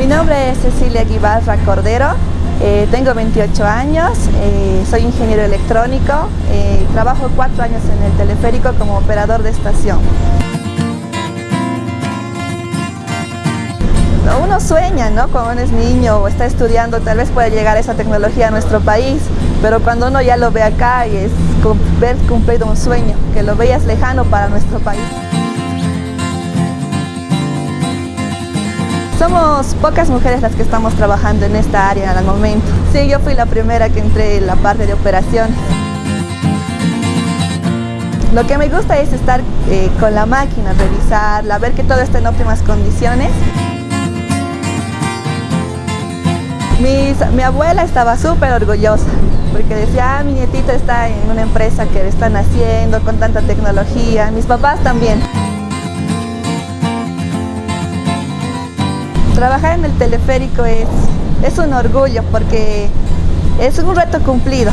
Mi nombre es Cecilia Guibarra Cordero, eh, tengo 28 años, eh, soy ingeniero electrónico, eh, trabajo cuatro años en el teleférico como operador de estación. Uno sueña, ¿no? Cuando uno es niño o está estudiando, tal vez pueda llegar esa tecnología a nuestro país, pero cuando uno ya lo ve acá es ver cumplido un sueño, que lo veas lejano para nuestro país. Somos pocas mujeres las que estamos trabajando en esta área al momento. Sí, yo fui la primera que entré en la parte de operaciones. Lo que me gusta es estar eh, con la máquina, revisarla, ver que todo está en óptimas condiciones. mi abuela estaba súper orgullosa porque decía, ah, mi nietita está en una empresa que están haciendo con tanta tecnología, mis papás también. Trabajar en el teleférico es, es un orgullo porque es un reto cumplido.